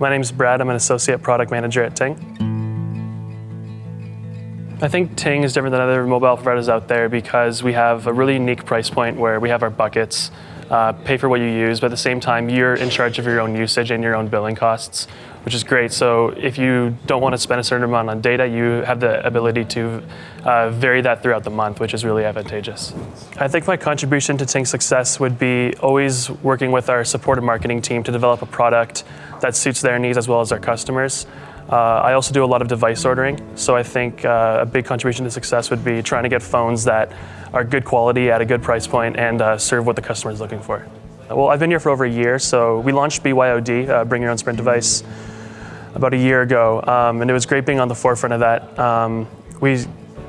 My name's Brad. I'm an associate product manager at Ting. I think Ting is different than other mobile providers out there because we have a really unique price point where we have our buckets, uh, pay for what you use, but at the same time, you're in charge of your own usage and your own billing costs, which is great. So if you don't want to spend a certain amount on data, you have the ability to uh, vary that throughout the month, which is really advantageous. I think my contribution to Ting's success would be always working with our support and marketing team to develop a product that suits their needs as well as our customers. Uh, I also do a lot of device ordering, so I think uh, a big contribution to success would be trying to get phones that are good quality at a good price point and uh, serve what the customer is looking for. Well, I've been here for over a year, so we launched BYOD, uh, Bring Your Own Sprint Device, about a year ago, um, and it was great being on the forefront of that. Um, we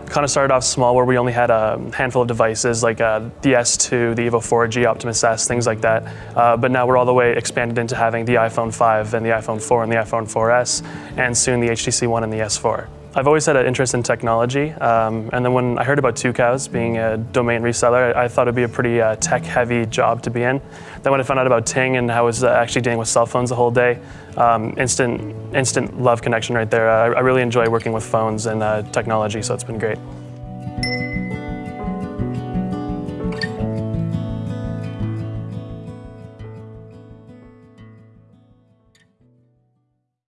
kind of started off small where we only had a handful of devices like uh, the S2, the Evo 4G, Optimus S, things like that. Uh, but now we're all the way expanded into having the iPhone 5 and the iPhone 4 and the iPhone 4S and soon the HTC One and the S4. I've always had an interest in technology, um, and then when I heard about Tucows being a domain reseller, I, I thought it'd be a pretty uh, tech-heavy job to be in. Then when I found out about Ting and how I was uh, actually dealing with cell phones the whole day, um, instant, instant love connection right there. Uh, I really enjoy working with phones and uh, technology, so it's been great.